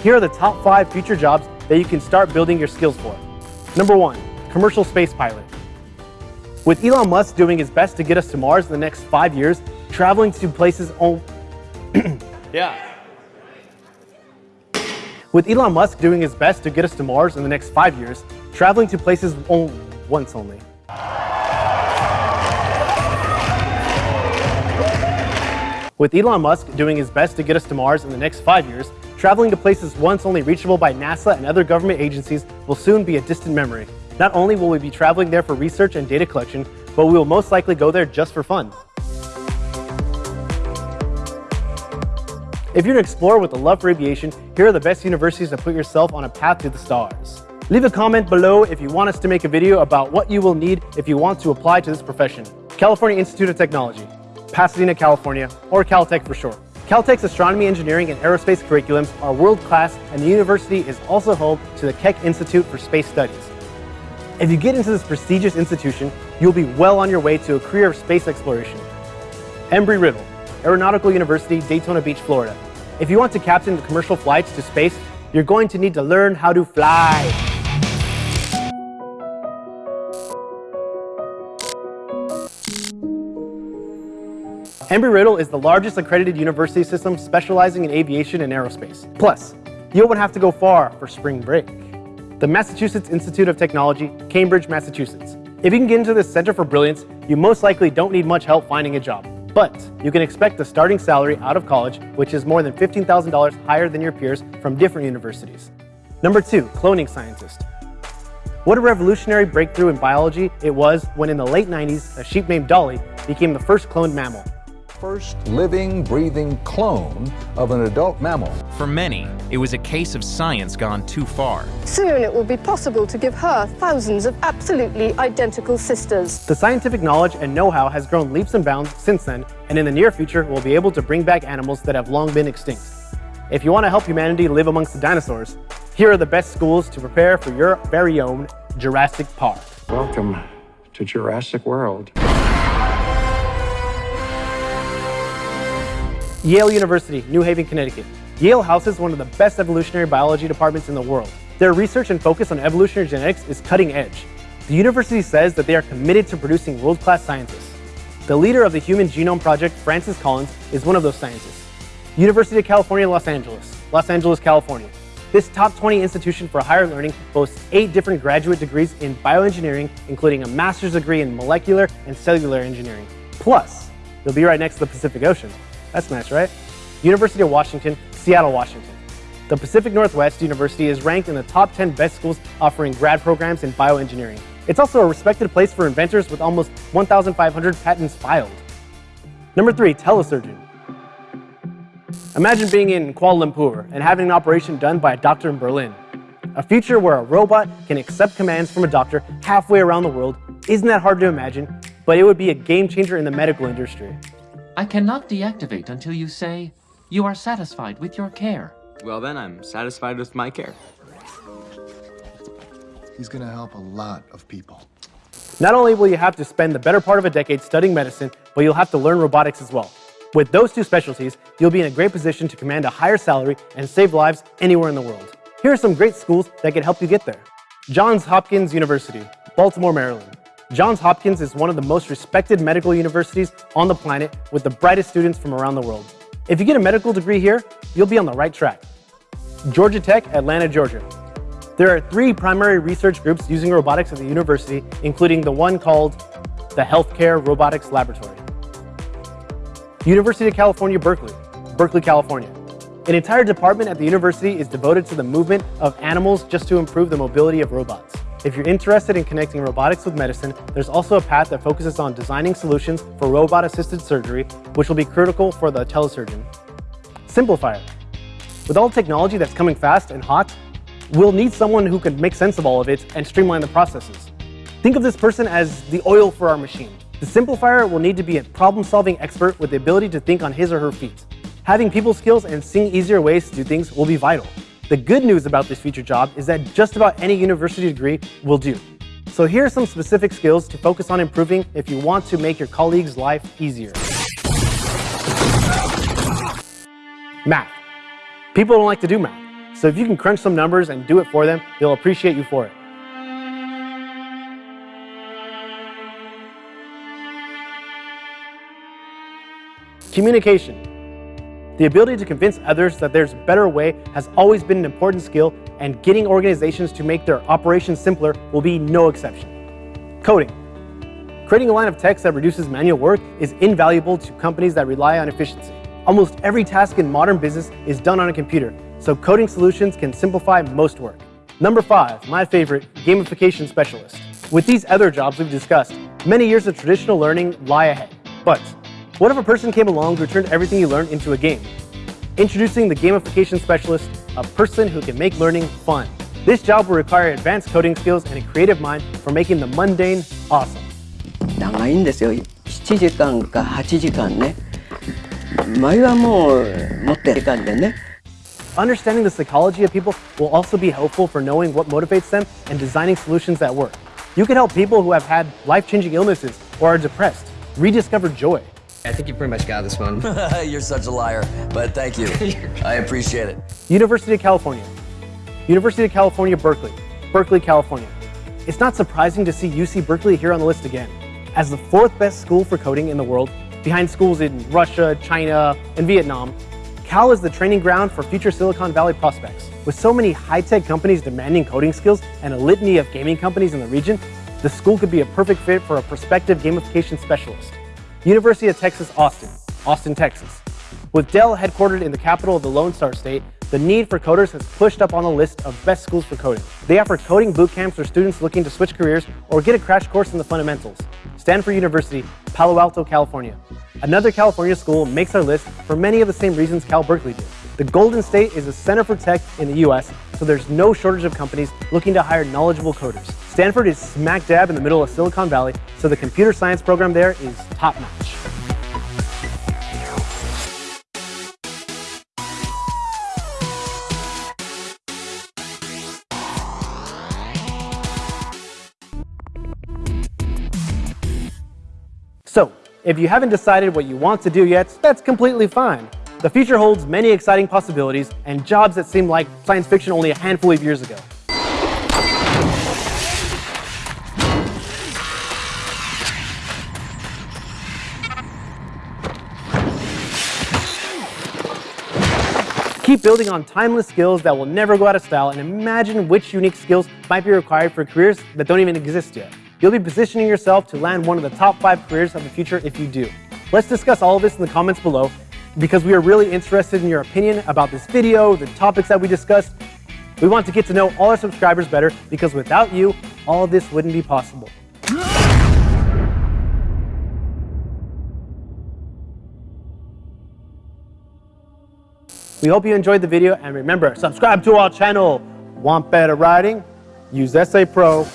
Here are the top five future jobs that you can start building your skills for. Number one, commercial space pilot. With Elon Musk doing his best to get us to Mars in the next five years, traveling to places on... yeah. With Elon Musk doing his best to get us to Mars in the next five years, traveling to places on... once only. With Elon Musk doing his best to get us to Mars in the next five years, traveling to places once only reachable by NASA and other government agencies will soon be a distant memory. Not only will we be traveling there for research and data collection, but we will most likely go there just for fun. If you're an explorer with a love for aviation, here are the best universities to put yourself on a path to the stars. Leave a comment below if you want us to make a video about what you will need if you want to apply to this profession. California Institute of Technology, Pasadena, California, or Caltech for short. Caltech's astronomy, engineering, and aerospace curriculums are world-class, and the university is also home to the Keck Institute for Space Studies. If you get into this prestigious institution, you'll be well on your way to a career of space exploration. Embry-Riddle, Aeronautical University, Daytona Beach, Florida. If you want to captain the commercial flights to space, you're going to need to learn how to fly. Embry-Riddle is the largest accredited university system specializing in aviation and aerospace. Plus, you won't have to go far for spring break. The Massachusetts Institute of Technology, Cambridge, Massachusetts. If you can get into this Center for Brilliance, you most likely don't need much help finding a job. But you can expect the starting salary out of college, which is more than $15,000 higher than your peers from different universities. Number two, cloning scientist. What a revolutionary breakthrough in biology it was when in the late 90s, a sheep named Dolly became the first cloned mammal first living, breathing clone of an adult mammal. For many, it was a case of science gone too far. Soon it will be possible to give her thousands of absolutely identical sisters. The scientific knowledge and know-how has grown leaps and bounds since then, and in the near future, we'll be able to bring back animals that have long been extinct. If you want to help humanity live amongst the dinosaurs, here are the best schools to prepare for your very own Jurassic Park. Welcome to Jurassic World. Yale University, New Haven, Connecticut. Yale houses one of the best evolutionary biology departments in the world. Their research and focus on evolutionary genetics is cutting edge. The university says that they are committed to producing world-class scientists. The leader of the Human Genome Project, Francis Collins, is one of those scientists. University of California, Los Angeles, Los Angeles, California. This top 20 institution for higher learning boasts eight different graduate degrees in bioengineering, including a master's degree in molecular and cellular engineering. Plus, they'll be right next to the Pacific Ocean. That's nice, right? University of Washington, Seattle, Washington. The Pacific Northwest University is ranked in the top 10 best schools offering grad programs in bioengineering. It's also a respected place for inventors with almost 1,500 patents filed. Number three, telesurgeon. Imagine being in Kuala Lumpur and having an operation done by a doctor in Berlin. A future where a robot can accept commands from a doctor halfway around the world isn't that hard to imagine, but it would be a game changer in the medical industry. I cannot deactivate until you say, you are satisfied with your care. Well then, I'm satisfied with my care. He's gonna help a lot of people. Not only will you have to spend the better part of a decade studying medicine, but you'll have to learn robotics as well. With those two specialties, you'll be in a great position to command a higher salary and save lives anywhere in the world. Here are some great schools that can help you get there. Johns Hopkins University, Baltimore, Maryland. Johns Hopkins is one of the most respected medical universities on the planet with the brightest students from around the world. If you get a medical degree here, you'll be on the right track. Georgia Tech, Atlanta, Georgia. There are three primary research groups using robotics at the university, including the one called the Healthcare Robotics Laboratory. University of California, Berkeley, Berkeley, California. An entire department at the university is devoted to the movement of animals just to improve the mobility of robots. If you're interested in connecting robotics with medicine, there's also a path that focuses on designing solutions for robot-assisted surgery, which will be critical for the telesurgeon. Simplifier. With all the technology that's coming fast and hot, we'll need someone who can make sense of all of it and streamline the processes. Think of this person as the oil for our machine. The simplifier will need to be a problem-solving expert with the ability to think on his or her feet. Having people skills and seeing easier ways to do things will be vital. The good news about this future job is that just about any university degree will do. So here are some specific skills to focus on improving if you want to make your colleagues' life easier. Math. People don't like to do math. So if you can crunch some numbers and do it for them, they'll appreciate you for it. Communication. The ability to convince others that there's a better way has always been an important skill, and getting organizations to make their operations simpler will be no exception. Coding. Creating a line of text that reduces manual work is invaluable to companies that rely on efficiency. Almost every task in modern business is done on a computer, so coding solutions can simplify most work. Number five, my favorite, gamification specialist. With these other jobs we've discussed, many years of traditional learning lie ahead. But what if a person came along who turned everything you learned into a game? Introducing the gamification specialist, a person who can make learning fun. This job will require advanced coding skills and a creative mind for making the mundane awesome. 長いんですよ7時間か8時間ね前はもう持って時間でね Understanding the psychology of people will also be helpful for knowing what motivates them and designing solutions that work. You can help people who have had life-changing illnesses or are depressed rediscover joy. I think you pretty much got this one. You're such a liar, but thank you. I appreciate it. University of California. University of California, Berkeley. Berkeley, California. It's not surprising to see UC Berkeley here on the list again. As the fourth best school for coding in the world, behind schools in Russia, China, and Vietnam, Cal is the training ground for future Silicon Valley prospects. With so many high-tech companies demanding coding skills and a litany of gaming companies in the region, the school could be a perfect fit for a prospective gamification specialist. University of Texas, Austin, Austin, Texas. With Dell headquartered in the capital of the Lone Star State, the need for coders has pushed up on the list of best schools for coding. They offer coding boot camps for students looking to switch careers or get a crash course in the fundamentals. Stanford University, Palo Alto, California. Another California school makes our list for many of the same reasons Cal Berkeley did. The Golden State is a center for tech in the US, so there's no shortage of companies looking to hire knowledgeable coders. Stanford is smack dab in the middle of Silicon Valley, so the computer science program there is top notch. So, if you haven't decided what you want to do yet, that's completely fine. The future holds many exciting possibilities and jobs that seem like science fiction only a handful of years ago. Keep building on timeless skills that will never go out of style and imagine which unique skills might be required for careers that don't even exist yet. You'll be positioning yourself to land one of the top five careers of the future if you do. Let's discuss all of this in the comments below because we are really interested in your opinion about this video, the topics that we discussed. We want to get to know all our subscribers better because without you, all of this wouldn't be possible. We hope you enjoyed the video and remember, subscribe to our channel. Want better writing? Use Essay Pro